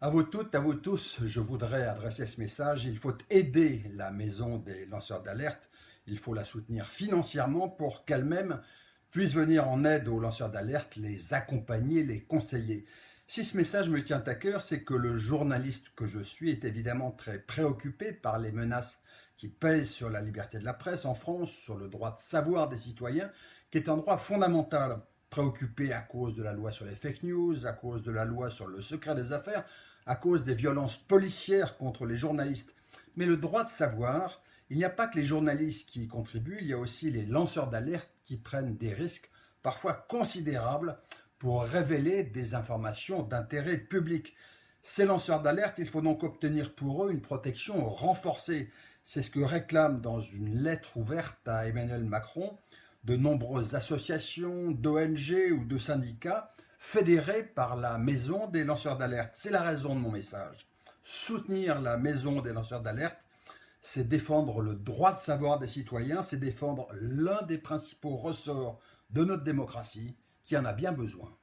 À vous toutes, à vous tous, je voudrais adresser ce message. Il faut aider la maison des lanceurs d'alerte. Il faut la soutenir financièrement pour qu'elle-même puisse venir en aide aux lanceurs d'alerte, les accompagner, les conseiller. Si ce message me tient à cœur, c'est que le journaliste que je suis est évidemment très préoccupé par les menaces qui pèsent sur la liberté de la presse en France, sur le droit de savoir des citoyens, qui est un droit fondamental préoccupé à cause de la loi sur les fake news, à cause de la loi sur le secret des affaires, à cause des violences policières contre les journalistes. Mais le droit de savoir, il n'y a pas que les journalistes qui y contribuent, il y a aussi les lanceurs d'alerte qui prennent des risques parfois considérables pour révéler des informations d'intérêt public. Ces lanceurs d'alerte, il faut donc obtenir pour eux une protection renforcée. C'est ce que réclament dans une lettre ouverte à Emmanuel Macron de nombreuses associations, d'ONG ou de syndicats fédérés par la Maison des lanceurs d'alerte. C'est la raison de mon message. Soutenir la Maison des lanceurs d'alerte, c'est défendre le droit de savoir des citoyens, c'est défendre l'un des principaux ressorts de notre démocratie qui en a bien besoin.